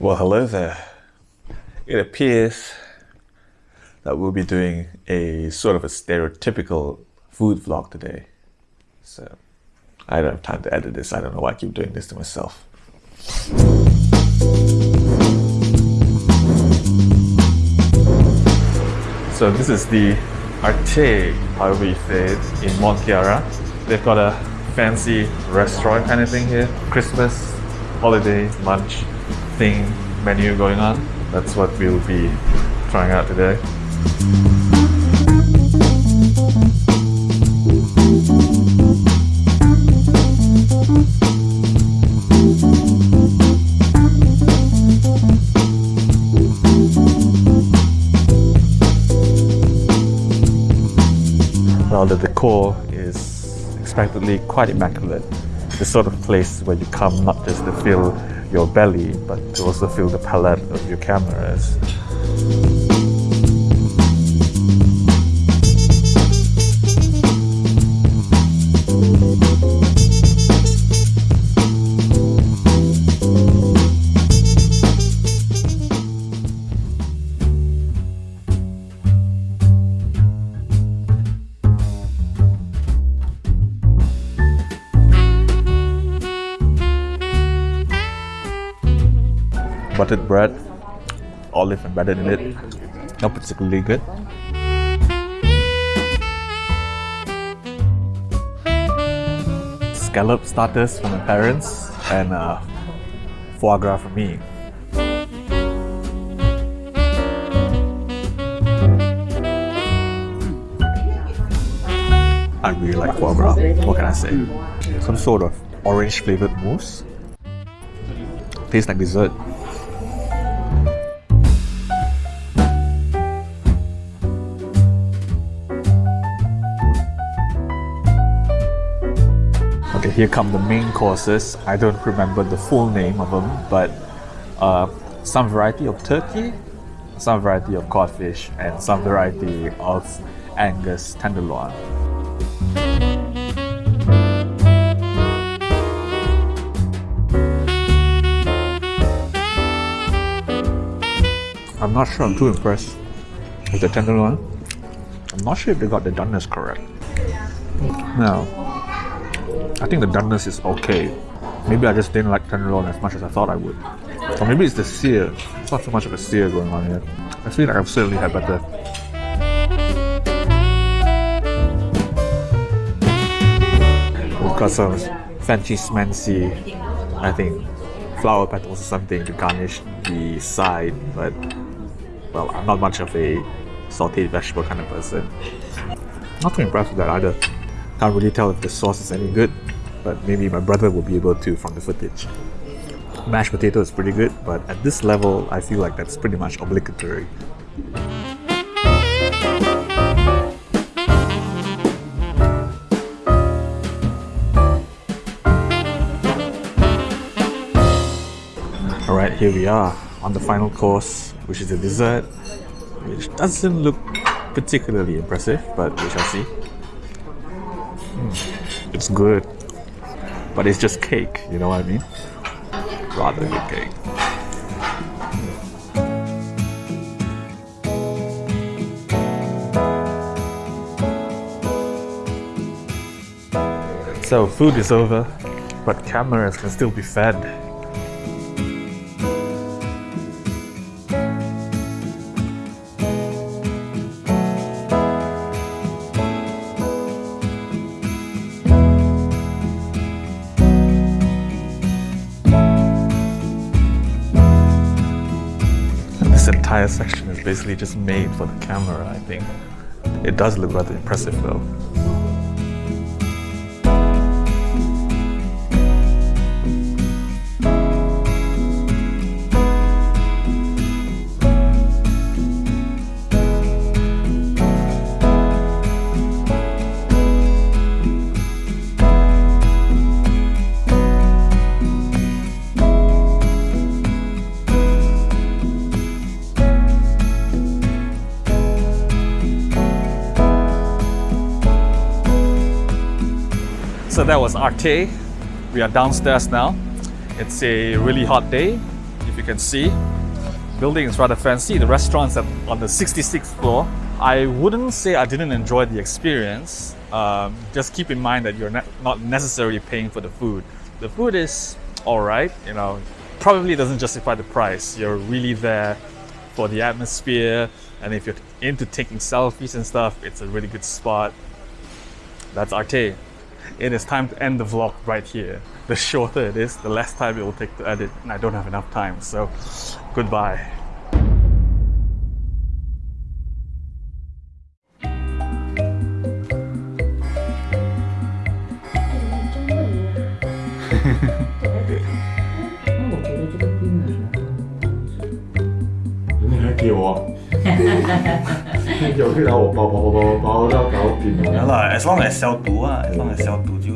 Well, hello there. It appears that we'll be doing a sort of a stereotypical food vlog today. So I don't have time to edit this. I don't know why I keep doing this to myself. So this is the Arte, however you say it, in Mont Kiara. They've got a fancy restaurant kind of thing here. Christmas, holiday, lunch thing menu going on. That's what we'll be trying out today. Now the decor is expectedly quite immaculate. The sort of place where you come not just to feel your belly, but to also feel the palette of your cameras. Buttered bread, olive embedded in it. Not particularly good. Scallop starters from my parents and uh, foie gras from me. I really like foie gras. What can I say? Some sort of orange flavored mousse. Tastes like dessert. Here come the main courses. I don't remember the full name of them, but uh, some variety of turkey, some variety of codfish, and some variety of Angus tenderloin. I'm not sure I'm too impressed with the tenderloin. I'm not sure if they got the doneness correct. Now, I think the doneness is okay. Maybe I just didn't like tenderloin as much as I thought I would. Or maybe it's the sear. It's not so much of a sear going on here. I feel like I've certainly had better. We've got some fancy smancy, I think, flower petals or something to garnish the side, but well, I'm not much of a sauteed vegetable kind of person. Not too impressed with that either. Can't really tell if the sauce is any good, but maybe my brother will be able to from the footage. Mashed potato is pretty good, but at this level, I feel like that's pretty much obligatory. Alright, here we are on the final course, which is a dessert, which doesn't look particularly impressive, but we shall see. It's good, but it's just cake, you know what I mean? Rather good cake. So food is over, but cameras can still be fed. Entire section is basically just made for the camera, I think. It does look rather impressive though. So that was Arte. We are downstairs now. It's a really hot day. if you can see. Building is rather fancy. The restaurant's at, on the 66th floor. I wouldn't say I didn't enjoy the experience. Um, just keep in mind that you're ne- not necessarily paying for the food. The food is alright, you know, probably doesn't justify the price. You're really there for the atmosphere, and if you're into taking selfies and stuff, it's a really good spot. That's Arte. It is time to end the vlog right here. The shorter it is, the less time it will take to edit, and I don't have enough time. So, goodbye. 又去拿我包包包包包到搞定了。原来，as long as 消毒啊，as long as 消毒就。